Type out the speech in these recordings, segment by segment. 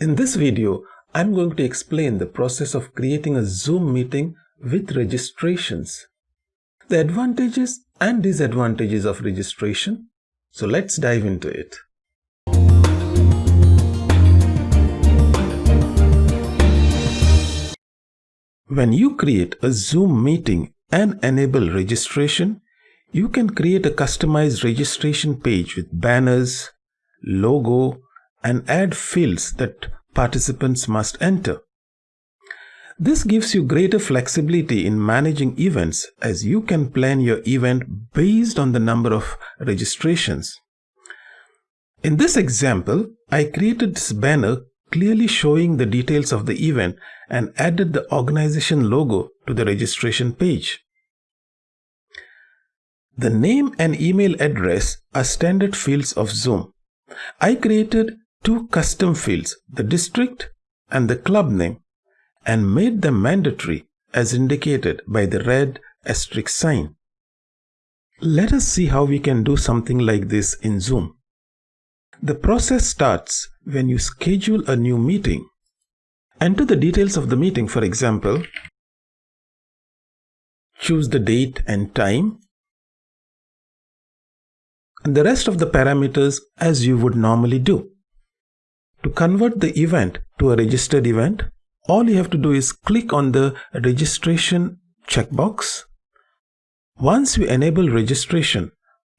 In this video, I'm going to explain the process of creating a Zoom meeting with registrations, the advantages and disadvantages of registration. So let's dive into it. When you create a Zoom meeting and enable registration, you can create a customized registration page with banners, logo, and add fields that participants must enter. This gives you greater flexibility in managing events as you can plan your event based on the number of registrations. In this example, I created this banner clearly showing the details of the event and added the organization logo to the registration page. The name and email address are standard fields of Zoom. I created two custom fields, the district and the club name, and made them mandatory as indicated by the red asterisk sign. Let us see how we can do something like this in Zoom. The process starts when you schedule a new meeting. Enter the details of the meeting, for example, choose the date and time, and the rest of the parameters as you would normally do. To convert the event to a registered event, all you have to do is click on the registration checkbox. Once you enable registration,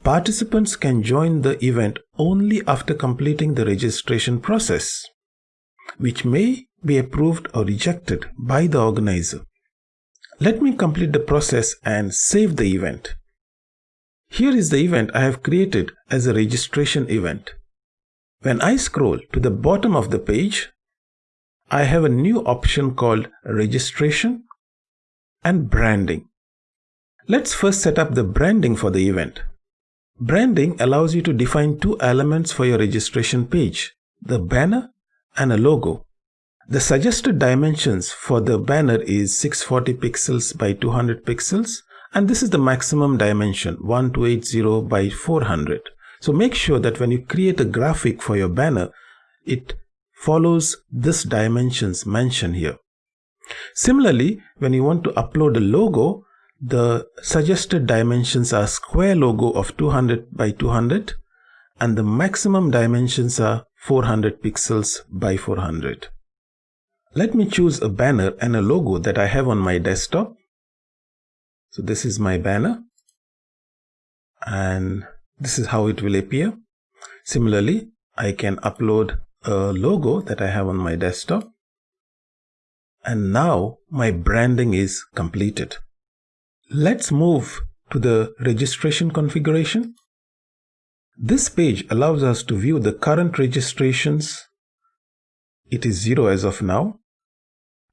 participants can join the event only after completing the registration process, which may be approved or rejected by the organizer. Let me complete the process and save the event. Here is the event I have created as a registration event. When I scroll to the bottom of the page, I have a new option called registration and branding. Let's first set up the branding for the event. Branding allows you to define two elements for your registration page, the banner and a logo. The suggested dimensions for the banner is 640 pixels by 200 pixels and this is the maximum dimension 1280 by 400. So make sure that when you create a graphic for your banner, it follows this dimensions mentioned here. Similarly, when you want to upload a logo, the suggested dimensions are square logo of 200 by 200 and the maximum dimensions are 400 pixels by 400. Let me choose a banner and a logo that I have on my desktop. So this is my banner and this is how it will appear. Similarly, I can upload a logo that I have on my desktop. And now my branding is completed. Let's move to the registration configuration. This page allows us to view the current registrations. It is zero as of now.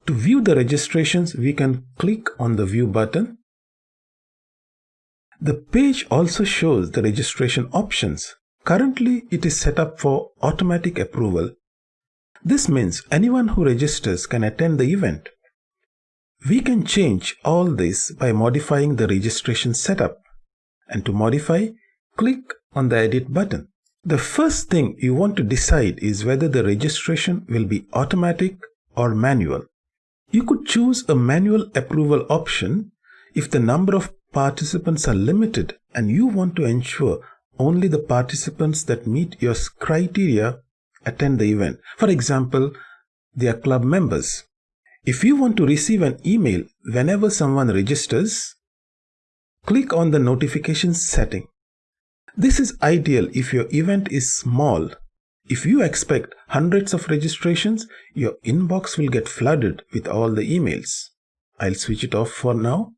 To view the registrations, we can click on the view button the page also shows the registration options. Currently, it is set up for automatic approval. This means anyone who registers can attend the event. We can change all this by modifying the registration setup. And to modify, click on the edit button. The first thing you want to decide is whether the registration will be automatic or manual. You could choose a manual approval option if the number of participants are limited and you want to ensure only the participants that meet your criteria attend the event. For example, they are club members. If you want to receive an email whenever someone registers, click on the notifications setting. This is ideal if your event is small. If you expect hundreds of registrations, your inbox will get flooded with all the emails. I'll switch it off for now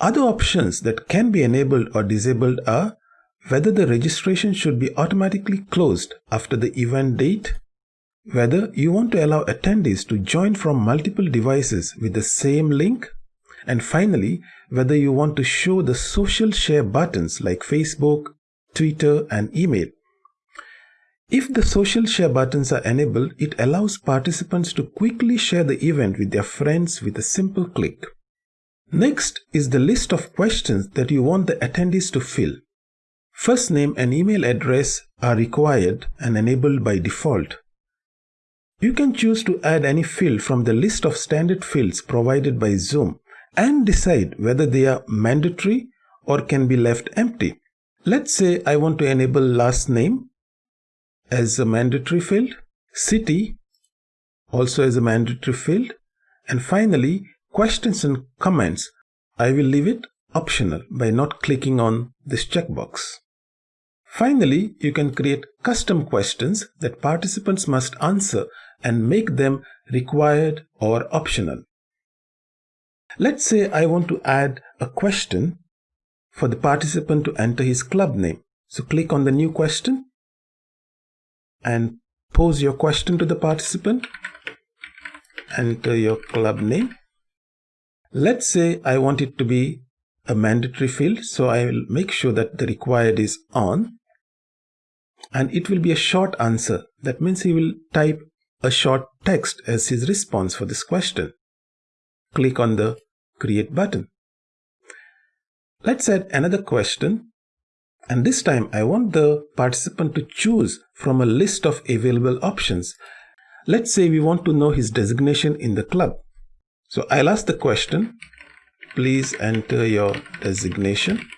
other options that can be enabled or disabled are whether the registration should be automatically closed after the event date, whether you want to allow attendees to join from multiple devices with the same link, and finally, whether you want to show the social share buttons like Facebook, Twitter, and email. If the social share buttons are enabled, it allows participants to quickly share the event with their friends with a simple click. Next is the list of questions that you want the attendees to fill. First name and email address are required and enabled by default. You can choose to add any field from the list of standard fields provided by Zoom and decide whether they are mandatory or can be left empty. Let's say I want to enable last name as a mandatory field, city also as a mandatory field, and finally questions and comments. I will leave it optional by not clicking on this checkbox. Finally, you can create custom questions that participants must answer and make them required or optional. Let's say I want to add a question for the participant to enter his club name. So click on the new question and pose your question to the participant. Enter your club name. Let's say I want it to be a mandatory field. So I will make sure that the required is on. And it will be a short answer. That means he will type a short text as his response for this question. Click on the create button. Let's add another question and this time I want the participant to choose from a list of available options. Let's say we want to know his designation in the club. So I'll ask the question, please enter your designation.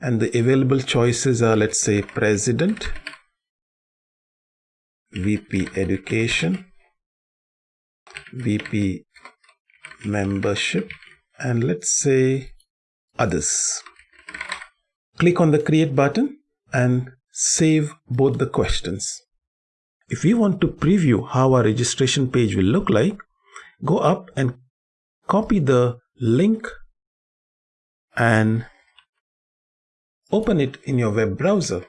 And the available choices are, let's say, President, VP Education, VP Membership, and let's say others. Click on the create button and save both the questions. If you want to preview how our registration page will look like, go up and copy the link and open it in your web browser.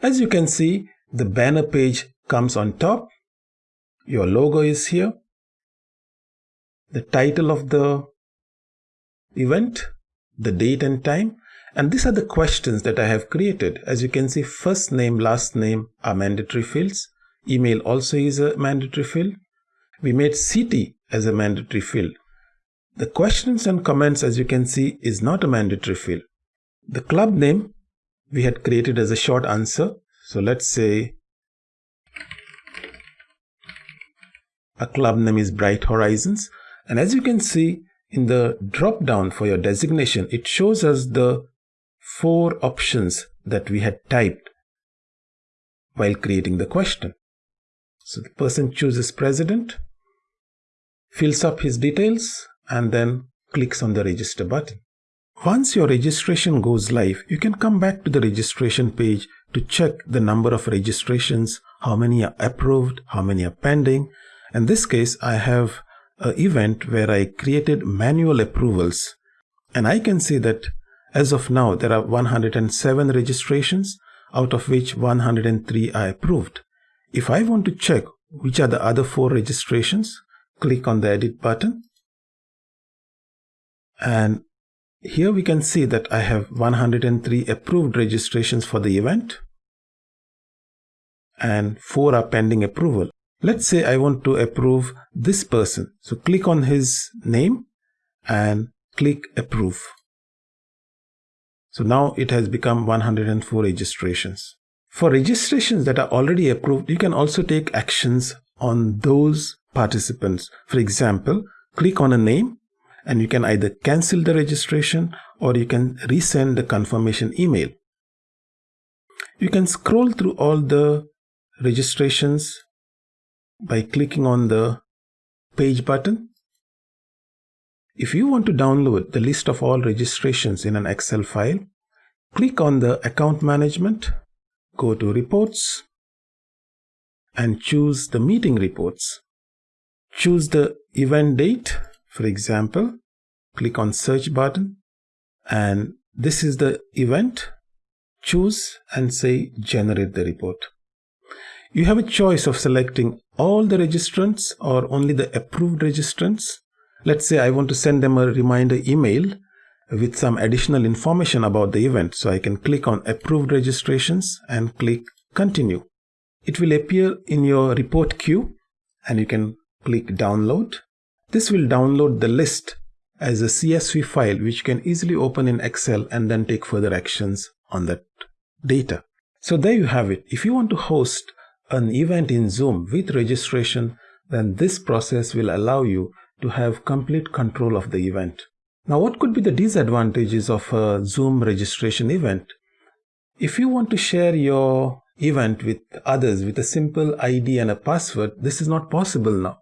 As you can see, the banner page comes on top. Your logo is here. The title of the event, the date and time. And these are the questions that I have created. As you can see, first name, last name are mandatory fields. Email also is a mandatory field. We made city as a mandatory field. The questions and comments, as you can see, is not a mandatory field. The club name we had created as a short answer. So let's say a club name is Bright Horizons. And as you can see, in the drop down for your designation, it shows us the four options that we had typed while creating the question. So the person chooses president, fills up his details, and then clicks on the register button. Once your registration goes live, you can come back to the registration page to check the number of registrations, how many are approved, how many are pending. In this case, I have a event where I created manual approvals and I can see that as of now there are 107 registrations out of which 103 are approved. If I want to check which are the other four registrations, click on the edit button and here we can see that I have 103 approved registrations for the event and 4 are pending approval. Let's say I want to approve this person. So click on his name and click approve. So now it has become 104 registrations. For registrations that are already approved, you can also take actions on those participants. For example, click on a name and you can either cancel the registration or you can resend the confirmation email. You can scroll through all the registrations by clicking on the page button. If you want to download the list of all registrations in an Excel file, click on the account management, go to reports and choose the meeting reports. Choose the event date, for example, click on search button and this is the event. Choose and say generate the report. You have a choice of selecting all the registrants or only the approved registrants. Let's say I want to send them a reminder email with some additional information about the event. So I can click on approved registrations and click continue. It will appear in your report queue and you can click download. This will download the list as a CSV file which can easily open in Excel and then take further actions on that data. So there you have it. If you want to host an event in Zoom with registration, then this process will allow you to have complete control of the event. Now, what could be the disadvantages of a Zoom registration event? If you want to share your event with others with a simple ID and a password, this is not possible now.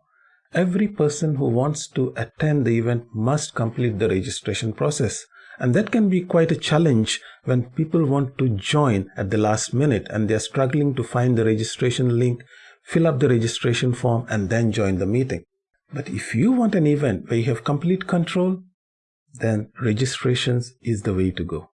Every person who wants to attend the event must complete the registration process. And that can be quite a challenge when people want to join at the last minute and they're struggling to find the registration link, fill up the registration form, and then join the meeting. But if you want an event where you have complete control, then registrations is the way to go.